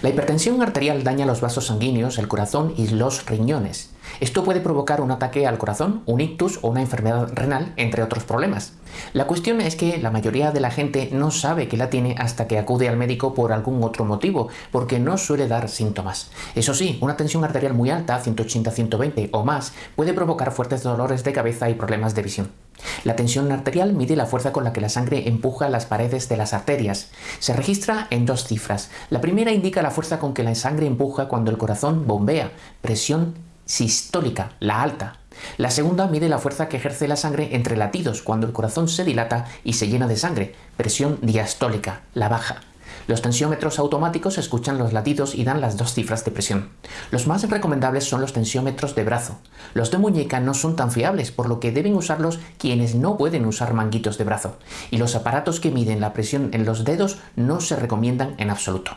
La hipertensión arterial daña los vasos sanguíneos, el corazón y los riñones. Esto puede provocar un ataque al corazón, un ictus o una enfermedad renal, entre otros problemas. La cuestión es que la mayoría de la gente no sabe que la tiene hasta que acude al médico por algún otro motivo, porque no suele dar síntomas. Eso sí, una tensión arterial muy alta, 180-120 o más, puede provocar fuertes dolores de cabeza y problemas de visión. La tensión arterial mide la fuerza con la que la sangre empuja las paredes de las arterias. Se registra en dos cifras. La primera indica la fuerza con que la sangre empuja cuando el corazón bombea, presión sistólica, la alta. La segunda mide la fuerza que ejerce la sangre entre latidos cuando el corazón se dilata y se llena de sangre, presión diastólica, la baja. Los tensiómetros automáticos escuchan los latidos y dan las dos cifras de presión. Los más recomendables son los tensiómetros de brazo. Los de muñeca no son tan fiables, por lo que deben usarlos quienes no pueden usar manguitos de brazo. Y los aparatos que miden la presión en los dedos no se recomiendan en absoluto.